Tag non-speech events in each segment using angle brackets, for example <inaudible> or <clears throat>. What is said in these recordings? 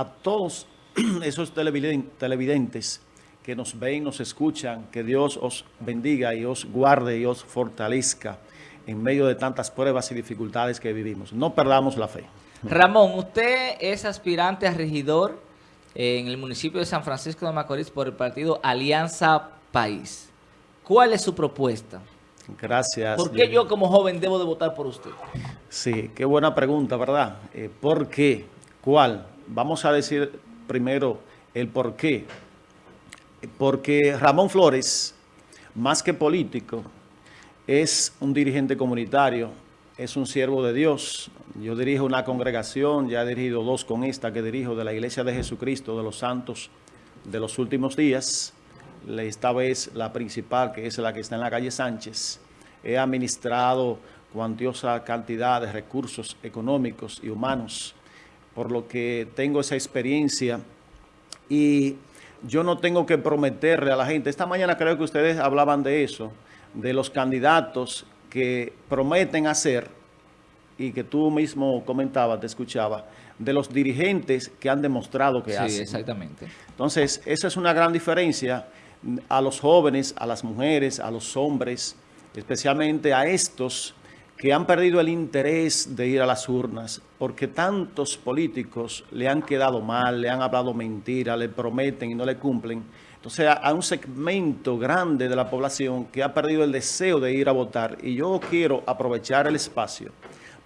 a todos <clears throat> esos televidentes que nos ven, nos escuchan, que Dios os bendiga y os guarde y os fortalezca en medio de tantas pruebas y dificultades que vivimos. No perdamos la fe. Ramón, usted es aspirante a regidor en el municipio de San Francisco de Macorís por el partido Alianza País. ¿Cuál es su propuesta? Gracias. ¿Por qué yo como joven debo de votar por usted? Sí, qué buena pregunta, ¿verdad? Eh, ¿Por qué? ¿Cuál? Vamos a decir primero el por qué. Porque Ramón Flores, más que político, es un dirigente comunitario, es un siervo de Dios. Yo dirijo una congregación, ya he dirigido dos con esta que dirijo de la Iglesia de Jesucristo de los Santos de los últimos días. Esta vez la principal, que es la que está en la calle Sánchez. He administrado cuantiosa cantidad de recursos económicos y humanos, por lo que tengo esa experiencia y yo no tengo que prometerle a la gente. Esta mañana creo que ustedes hablaban de eso, de los candidatos que prometen hacer, y que tú mismo comentabas, te escuchaba, de los dirigentes que han demostrado que hacen. Sí, exactamente. Entonces, esa es una gran diferencia a los jóvenes, a las mujeres, a los hombres, especialmente a estos que han perdido el interés de ir a las urnas porque tantos políticos le han quedado mal, le han hablado mentira, le prometen y no le cumplen. Entonces, a un segmento grande de la población que ha perdido el deseo de ir a votar. Y yo quiero aprovechar el espacio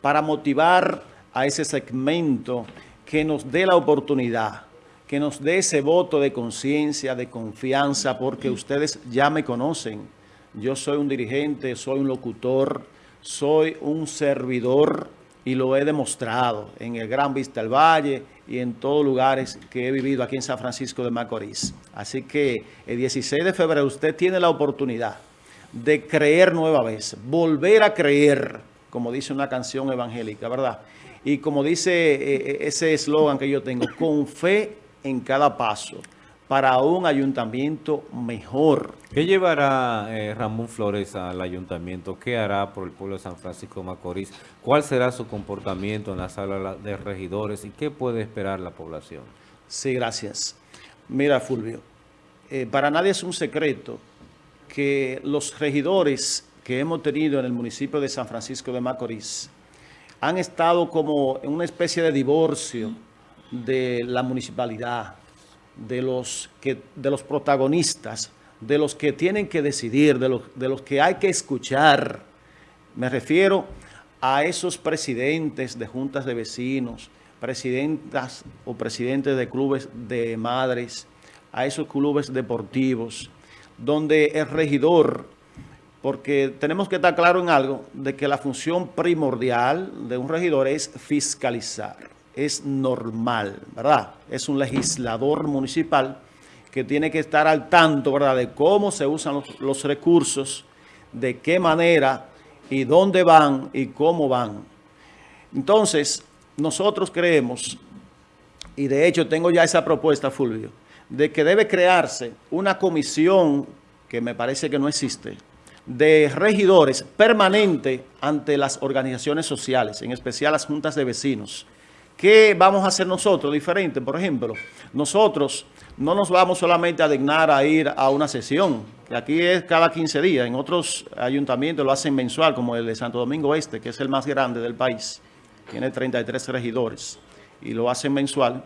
para motivar a ese segmento que nos dé la oportunidad, que nos dé ese voto de conciencia, de confianza, porque ustedes ya me conocen. Yo soy un dirigente, soy un locutor, soy un servidor y lo he demostrado en el Gran Vista del Valle y en todos lugares que he vivido aquí en San Francisco de Macorís. Así que el 16 de febrero usted tiene la oportunidad de creer nueva vez, volver a creer, como dice una canción evangélica, ¿verdad? Y como dice eh, eh, ese eslogan que yo tengo, con fe en cada paso para un ayuntamiento mejor. ¿Qué llevará eh, Ramón Flores al ayuntamiento? ¿Qué hará por el pueblo de San Francisco de Macorís? ¿Cuál será su comportamiento en la sala de regidores? ¿Y qué puede esperar la población? Sí, gracias. Mira, Fulvio, eh, para nadie es un secreto que los regidores que hemos tenido en el municipio de San Francisco de Macorís han estado como en una especie de divorcio de la municipalidad, de los, que, de los protagonistas, de los que tienen que decidir, de los, de los que hay que escuchar. Me refiero a esos presidentes de juntas de vecinos, presidentas o presidentes de clubes de madres, a esos clubes deportivos, donde el regidor, porque tenemos que estar claro en algo, de que la función primordial de un regidor es fiscalizar es normal, ¿verdad? Es un legislador municipal que tiene que estar al tanto, ¿verdad?, de cómo se usan los, recursos, de qué manera y dónde van y cómo van. Entonces, nosotros creemos, y de hecho tengo ya esa propuesta, Fulvio, de que debe crearse una comisión, que me parece que no existe, de regidores permanente ante las organizaciones sociales, en especial las juntas de vecinos, ¿Qué vamos a hacer nosotros diferente? Por ejemplo, nosotros no nos vamos solamente a dignar a ir a una sesión, que aquí es cada 15 días. En otros ayuntamientos lo hacen mensual, como el de Santo Domingo Este, que es el más grande del país. Tiene 33 regidores y lo hacen mensual.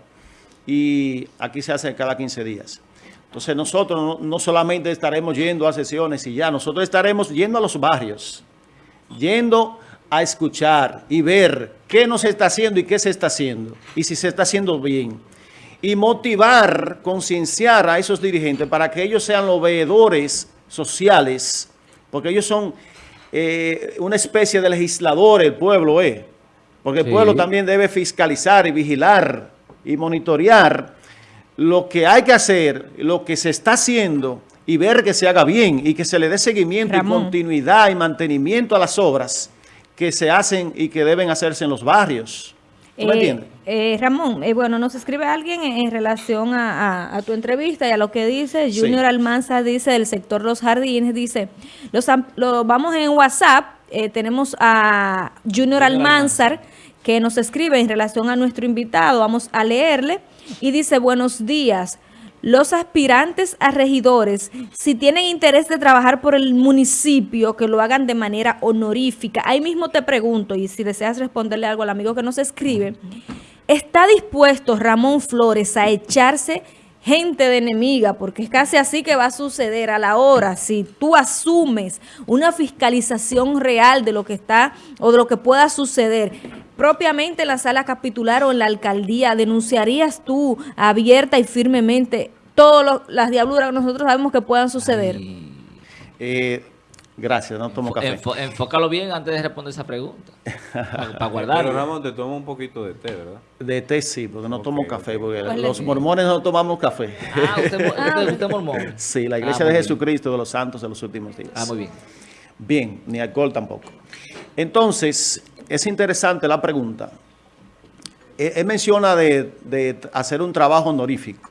Y aquí se hace cada 15 días. Entonces nosotros no, solamente estaremos yendo a sesiones y ya, nosotros estaremos yendo a los barrios, yendo a escuchar y ver qué no se está haciendo y qué se está haciendo, y si se está haciendo bien. Y motivar, concienciar a esos dirigentes para que ellos sean los veedores sociales, porque ellos son eh, una especie de legisladores, el pueblo es, eh, porque el pueblo también debe fiscalizar y vigilar y monitorear lo que hay que hacer, lo que se está haciendo y ver que se haga bien y que se le dé seguimiento y continuidad y mantenimiento a las obras que se hacen y que deben hacerse en los barrios. ¿Tú me eh, entiendes? Eh, Ramón, eh, bueno, nos escribe alguien en, relación a, tu entrevista y a lo que dice. Junior Almanza dice del sector Los Jardines, dice, los, lo, vamos en WhatsApp, tenemos a Junior, Almanzar, que nos escribe en relación a nuestro invitado. Vamos a leerle y dice, buenos días. Los aspirantes a regidores, si tienen interés de trabajar por el municipio, que lo hagan de manera honorífica. Ahí mismo te pregunto, y si deseas responderle algo al amigo que nos escribe, ¿está dispuesto Ramón Flores a echarse gente de enemiga, porque es casi así que va a suceder a la hora, si tú asumes una fiscalización real de lo que está o de lo que pueda suceder, propiamente en la sala capitular o en la alcaldía, ¿denunciarías tú abierta y firmemente todas las diabluras que nosotros sabemos que puedan suceder? Eh, Gracias, no tomo café. enfócalo bien antes de responder esa pregunta. <laughs> para, guardarlo. Pero Ramón, te tomo un poquito de té, ¿verdad? De té sí, porque no tomo café, porque pues los mormones no tomamos café. Ah, usted, usted, mormón. Sí, la iglesia ah, de Jesucristo de los santos de los últimos días. Ah, muy bien. Bien, ni alcohol tampoco. Entonces, es interesante la pregunta. Él, menciona de, hacer un trabajo honorífico.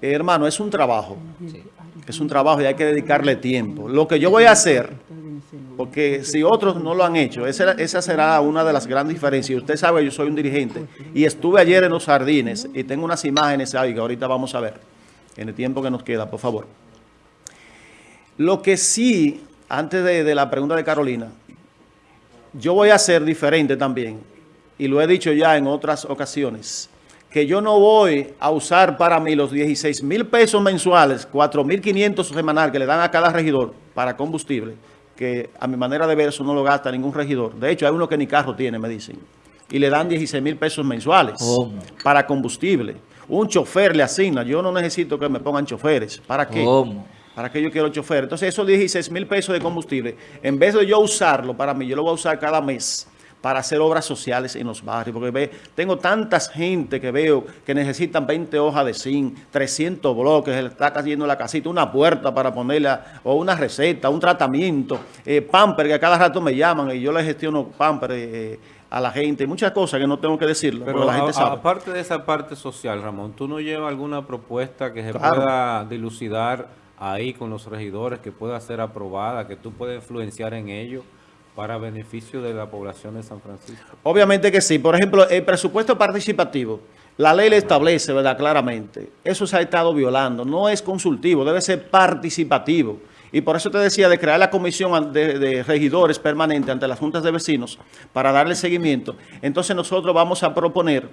hermano, es un trabajo. Sí. Es un trabajo y hay que dedicarle tiempo. Lo que yo voy a hacer, porque si otros no lo han hecho, esa, será una de las grandes diferencias. Usted sabe, yo soy un dirigente y estuve ayer en los jardines y tengo unas imágenes ahí que ahorita vamos a ver en el tiempo que nos queda, por favor. Lo que sí, antes de, de la pregunta de Carolina, yo voy a hacer diferente también, y lo he dicho ya en otras ocasiones, que yo no voy a usar para mí los 16 mil pesos mensuales, 4 mil 500 semanal que le dan a cada regidor para combustible, que a mi manera de ver eso no lo gasta ningún regidor. De hecho, hay uno que ni carro tiene, me dicen. Y le dan 16 mil pesos mensuales para combustible. Un chofer le asigna. Yo no necesito que me pongan choferes. ¿Para qué? ¿Para qué yo quiero chofer? Entonces, esos 16 mil pesos de combustible, en vez de yo usarlo para mí, yo lo voy a usar cada mes para hacer obras sociales en los barrios, porque ve, tengo tantas gente que veo que necesitan 20 hojas de zinc, 300 bloques, le está cayendo la casita, una puerta para ponerla, o una receta, un tratamiento, eh, pamper, que a cada rato me llaman y yo le gestiono pamper eh, a la gente, muchas cosas que no tengo que decirlo, pero la gente sabe. aparte de esa parte social, Ramón, ¿tú no llevas alguna propuesta que se pueda dilucidar ahí con los regidores, que pueda ser aprobada, que tú puedas influenciar en ello? para beneficio de la población de San Francisco? Obviamente que sí. Por ejemplo, el presupuesto participativo, la ley le establece, ¿verdad? Claramente. Eso se ha estado violando. No es consultivo, debe ser participativo. Y por eso te decía de crear la comisión de, regidores permanente ante las juntas de vecinos para darle seguimiento. Entonces nosotros vamos a proponer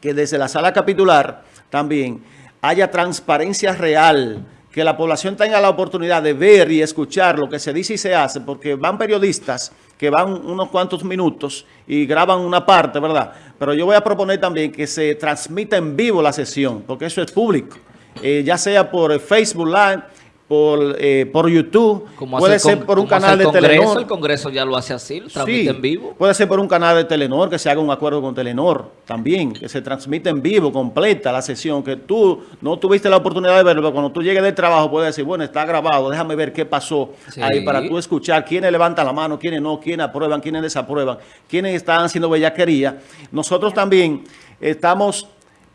que desde la sala capitular también haya transparencia real que la población tenga la oportunidad de ver y escuchar lo que se dice y se hace, porque van periodistas que van unos cuantos minutos y graban una parte, ¿verdad? Pero yo voy a proponer también que se transmita en vivo la sesión, porque eso es público, eh, ya sea por Facebook Live, por, eh, por YouTube, puede ser por un canal de Telenor. El Congreso ya lo hace así, lo transmite en vivo. Puede ser por un canal de Telenor, que se haga un acuerdo con Telenor también, que se transmite en vivo, completa la sesión, que tú no tuviste la oportunidad de verlo, pero cuando tú llegues del trabajo puedes decir, bueno, está grabado, déjame ver qué pasó ahí para tú escuchar quiénes levantan la mano, quiénes no, quiénes aprueban, quiénes desaprueban, quiénes están haciendo bellaquería. Nosotros también estamos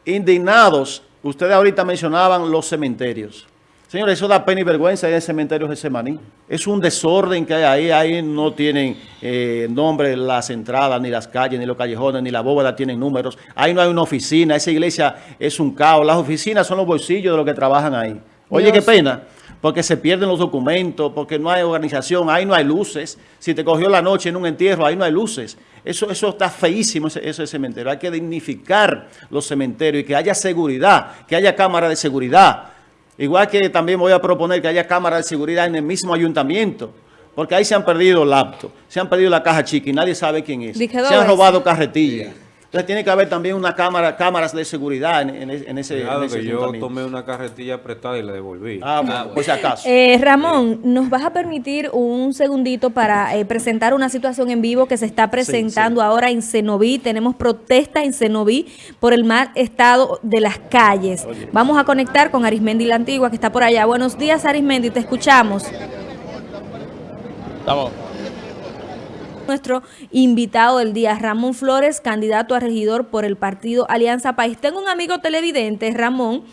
indignados, ustedes ahorita mencionaban los cementerios. Señores, eso da pena y vergüenza en el cementerio de Semaní. Es un desorden que hay ahí. Ahí no tienen eh, nombre las entradas, ni las calles, ni los callejones, ni la bóveda tienen números. Ahí no hay una oficina. Esa iglesia es un caos. Las oficinas son los bolsillos de los que trabajan ahí. Oye, qué pena. Porque se pierden los documentos, porque no hay organización, ahí no hay luces. Si te cogió la noche en un entierro, ahí no hay luces. Eso, eso está feísimo, ese, ese cementerio. Hay que dignificar los cementerios y que haya seguridad, que haya cámara de seguridad Igual que también voy a proponer que haya cámaras de seguridad en el mismo ayuntamiento. Porque ahí se han perdido laptops, se han perdido la caja chica y nadie sabe quién es. Se han robado carretillas. Entonces tiene que haber también una cámara, cámaras de seguridad en, ese, Claro que yo tomé una carretilla prestada y la devolví. Ah, bueno, por si acaso. Eh, Ramón, ¿nos vas a permitir un segundito para eh, presentar una situación en vivo que se está presentando ahora en Cenoví? Tenemos protesta en Cenoví por el mal estado de las calles. Vamos a conectar con Arismendi la Antigua, que está por allá. Buenos días, Arismendi, te escuchamos. Estamos nuestro invitado del día, Ramón Flores, candidato a regidor por el partido Alianza País. Tengo un amigo televidente, Ramón,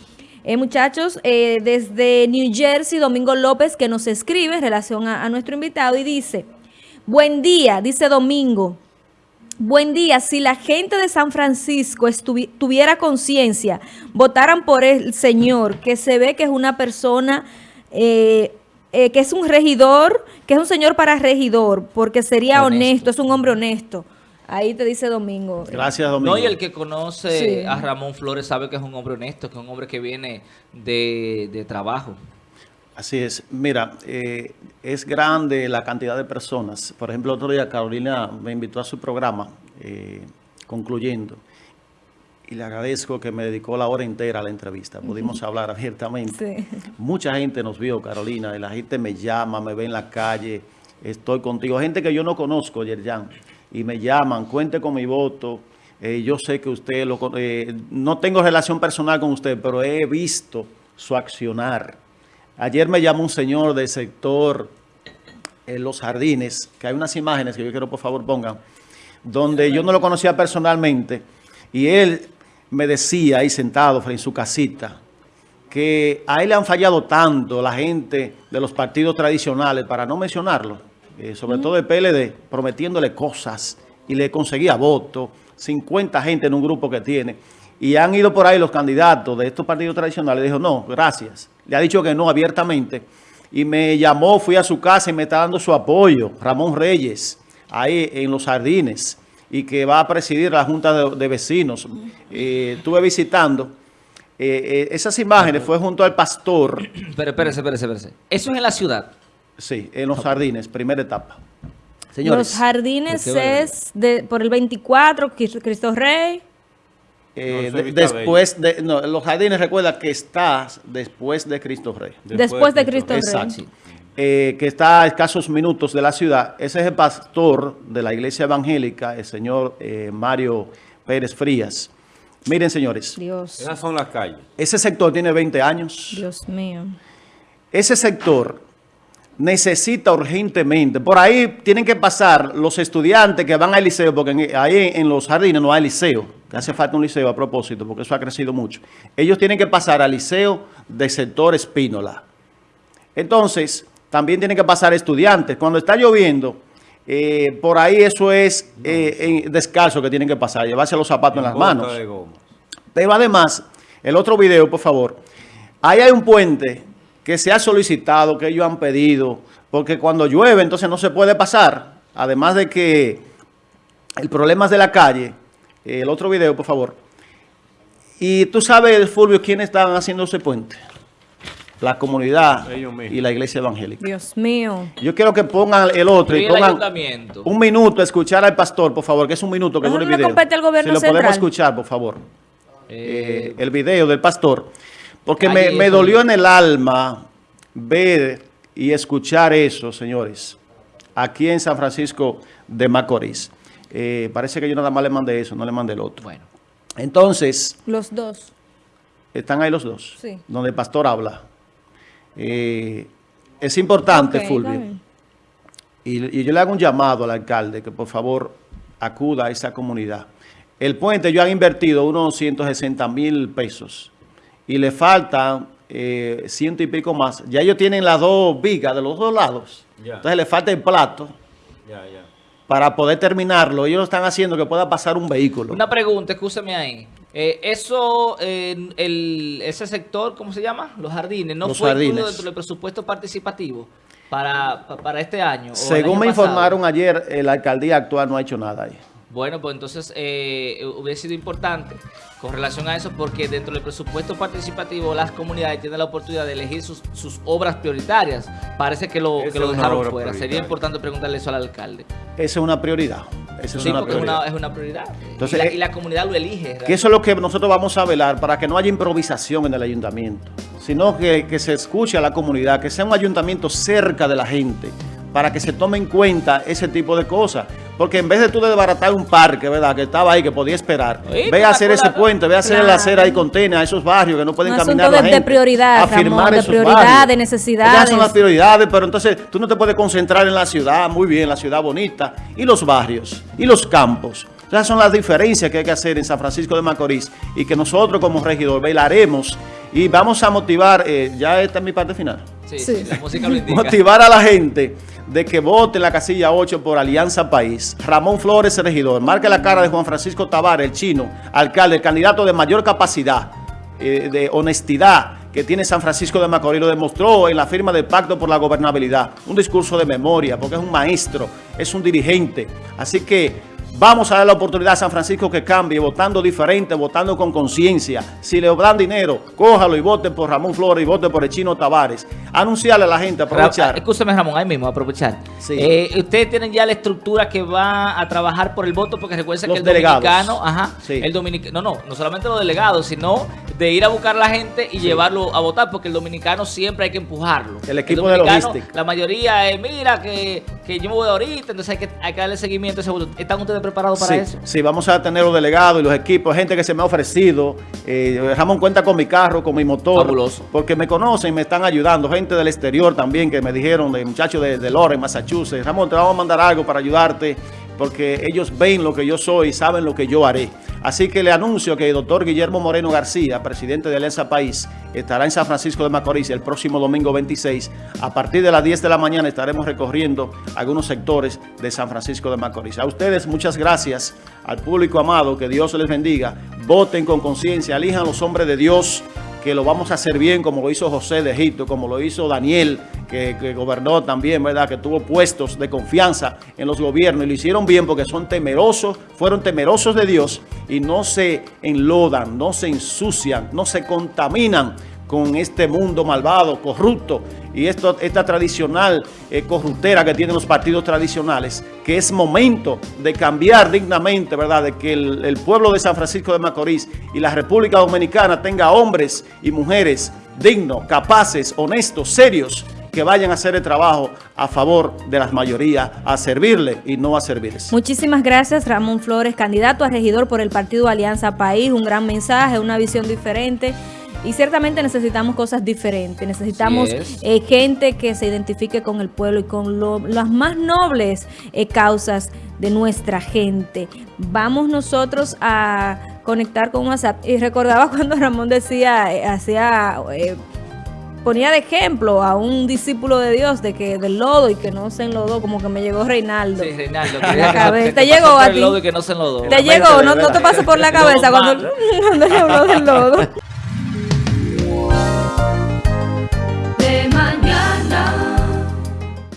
eh, muchachos, eh, desde New Jersey, Domingo López, que nos escribe en relación a, nuestro invitado y dice, buen día, dice Domingo, Buen día, si la gente de San Francisco tuviera conciencia, votaran por el señor, que se ve que es una persona, eh, eh, que es un regidor, que es un señor para regidor, porque sería Honesto. honesto, es un hombre honesto. Ahí te dice Domingo. Gracias, Domingo. No, y el que conoce Sí. a Ramón Flores sabe que es un hombre honesto, que es un hombre que viene de, de trabajo. Así es. Mira, eh, es grande la cantidad de personas. Por ejemplo, otro día Carolina me invitó a su programa, eh, concluyendo, y le agradezco que me dedicó la hora entera a la entrevista. <laughs> Pudimos hablar abiertamente. Sí. Mucha gente nos vio, Carolina, y la gente me llama, me ve en la calle, estoy contigo. Gente que yo no conozco, Yerjan, y me llaman, cuente con mi voto. eh, yo sé que usted, lo, eh, no tengo relación personal con usted, pero he visto su accionar. Ayer me llamó un señor del sector en Los Jardines, que hay unas imágenes que yo quiero por favor pongan, donde yo no lo conocía personalmente, y él me decía ahí sentado frente a su casita, que a él le han fallado tanto la gente de los partidos tradicionales, para no mencionarlo, eh, sobre todo el PLD, prometiéndole cosas y le conseguía votos, 50 gente en un grupo que tiene, y han ido por ahí los candidatos de estos partidos tradicionales, dijo, no, gracias, le ha dicho que no abiertamente, y me llamó, fui a su casa y me está dando su apoyo, Ramón Reyes, ahí en Los Jardines, y que va a presidir la Junta de, de Vecinos. Eh, estuve visitando, eh, eh, esas imágenes fue junto al pastor, Pero espérese, espérese, espérese. Eso es en la ciudad. sí, en Los Jardines, primera etapa. Señores, Los jardines ¿Por qué es de, por el 24, Cris- Cristo Rey. eh, No, de- después de, no, Los Jardines recuerda que está después de Cristo Rey. Después de Cristo Rey. Exacto. Eh, que está a escasos minutos de la ciudad. Ese es el pastor de la iglesia evangélica, el señor eh, Mario Pérez Frías. Miren, señores, Dios, Esas son las calles. ese sector tiene 20 años. Dios mío. Ese sector necesita urgentemente, por ahí tienen que pasar los estudiantes que van al liceo, porque en- ahí en los jardines no hay liceo, hace falta un liceo a propósito, porque eso ha crecido mucho. Ellos tienen que pasar al liceo del sector Espínola. Entonces, también tienen que pasar estudiantes. Cuando está lloviendo, eh, por ahí eso es eh, en- descalzo que tienen que pasar, llevarse los zapatos en las Bota manos. Pero además, el otro video, por favor. Ahí hay un puente que se ha solicitado, que ellos han pedido, porque cuando llueve entonces no se puede pasar. Además de que el problema es de la calle. El otro video, por favor. Y tú sabes, Fulvio, quiénes estaban haciendo ese puente. La comunidad y la iglesia evangélica. Dios mío. Yo quiero que pongan el otro Y pongan un minuto a escuchar al pastor, por favor, que es un minuto que dura el no le video. compete al gobierno si lo podemos escuchar, por favor Eh, eh, el video del pastor, porque me, me dolió en el alma ver y escuchar eso, señores, aquí en San Francisco de Macorís. Eh, parece que yo nada más le mandé eso, no le mandé el otro. bueno. Entonces, Los dos. están ahí los dos, Sí. donde el pastor habla. Eh, es importante, Fulvio, y, y yo le hago un llamado al alcalde que por favor acuda a esa comunidad. El puente, ellos han invertido unos 160 mil pesos y le faltan eh, ciento y pico más. Ya ellos tienen las dos vigas de los dos lados. Ya. Entonces le falta el plato Ya, ya. para poder terminarlo. Ellos lo están haciendo que pueda pasar un vehículo. Una pregunta, escúcheme ahí. Eh, eso, eh, el, ese sector, ¿cómo se llama? Los jardines, ¿no Los fue jardines. incluido dentro del presupuesto participativo para, pa- para este año? Según año me pasado? informaron ayer, la alcaldía actual no ha hecho nada ahí. Bueno, pues entonces eh, hubiera sido importante con relación a eso porque dentro del presupuesto participativo las comunidades tienen la oportunidad de elegir sus, sus obras prioritarias. Parece que lo, que lo dejaron fuera. Sería importante preguntarle eso al alcalde. Esa es una prioridad. Esa es Sí, una porque es prioridad. una, es una prioridad. Entonces, y, la, eh, y la comunidad lo elige. Que eso es lo que nosotros vamos a velar para que no haya improvisación en el ayuntamiento, sino que, que se escuche a la comunidad, que sea un ayuntamiento cerca de la gente, para que se tome en cuenta ese tipo de cosas. Porque en vez de tú de desbaratar un parque, ¿verdad? Que estaba ahí, que podía esperar, ve a hacer ese puente, ve a hacer Claro. la acera y contenedor a esos barrios que no pueden Un caminar la de- de gente. prioridad, a firmar Ramón, de prioridad, de necesidades. Esas son las prioridades, pero entonces tú no te puedes concentrar en la ciudad, muy bien, la ciudad bonita, y los barrios, y los campos. Esas son las diferencias que hay que hacer en San Francisco de Macorís y que nosotros como regidor velaremos y vamos a motivar, eh, ya esta es mi parte final, Sí, Sí. sí, la música lo indica. <laughs> motivar a la gente de que vote en la casilla 8 por Alianza País. Ramón Flores, regidor. Marque la cara de Juan Francisco Tavares, el chino, alcalde, el candidato de mayor capacidad, eh, de honestidad que tiene San Francisco de Macorís. Lo demostró en la firma del Pacto por la Gobernabilidad. Un discurso de memoria, porque es un maestro, es un dirigente. Así que Vamos a dar la oportunidad a San Francisco que cambie, votando diferente, votando con conciencia. Si le dan dinero, cójalo y vote por Ramón Flores y vote por el Chino Tavares. Anunciarle a la gente, aprovechar. Escúcheme, Ramón, ahí mismo, aprovechar. Sí. Eh, ustedes tienen ya la estructura que va a trabajar por el voto, porque recuerden que el delegados. dominicano, ajá, Sí. el dominicano, no, no, no solamente los delegados, sino de ir a buscar a la gente y llevarlo a votar, porque el dominicano siempre hay que empujarlo. El equipo de dominicano, logística. La mayoría es, mira, que, que yo me voy ahorita, entonces hay que, hay que darle seguimiento a ese voto. ¿Están ustedes preparados para sí, eso? Sí, vamos a tener los delegados y los equipos, gente que se me ha ofrecido. Eh, Ramón cuenta con mi carro, con mi motor. Fabuloso. Porque me conocen, me están ayudando. Gente del exterior también que me dijeron, de muchachos de, de Lawrence, Massachusetts. Ramón, te vamos a mandar algo para ayudarte. Porque ellos ven lo que yo soy y saben lo que yo haré. Así que le anuncio que el doctor Guillermo Moreno García, presidente de Alianza País, estará en San Francisco de Macorís el próximo domingo 26. A partir de las 10 de la mañana estaremos recorriendo algunos sectores de San Francisco de Macorís. A ustedes muchas gracias, al público amado, que Dios les bendiga. Voten con conciencia, elijan los hombres de Dios, que lo vamos a hacer bien como lo hizo José de Egipto, como lo hizo Daniel, que, gobernó también, ¿verdad? Que tuvo puestos de confianza en los gobiernos y lo hicieron bien porque son temerosos, fueron temerosos de Dios y no se enlodan, no se ensucian, no se contaminan con este mundo malvado, corrupto y esto, esta tradicional eh, corruptera que tienen los partidos tradicionales, que es momento de cambiar dignamente, ¿verdad? De que el, pueblo de San Francisco de Macorís y la República Dominicana tenga hombres y mujeres dignos, capaces, honestos, serios, que vayan a hacer el trabajo a favor de las mayorías, a servirle y no a servirles. Muchísimas gracias, Ramón Flores, candidato a regidor por el partido Alianza País. Un gran mensaje, una visión diferente. Y ciertamente necesitamos cosas diferentes. Necesitamos eh, gente que se identifique con el pueblo y con lo- las más nobles eh, causas de nuestra gente. Vamos nosotros a conectar con WhatsApp. Y recordaba <laughs> cuando Ramón decía, eh, hacía... eh, ponía de ejemplo a un discípulo de Dios de que del lodo y que no se enlodó, como que me llegó Reinaldo. Sí, Reinaldo. Que la cabeza. Te llegó a ti. lodo y que no se enlodó. Te llegó, no, no te pasó por la <laughs> cabeza cuando, <laughs> cuando le habló del lodo.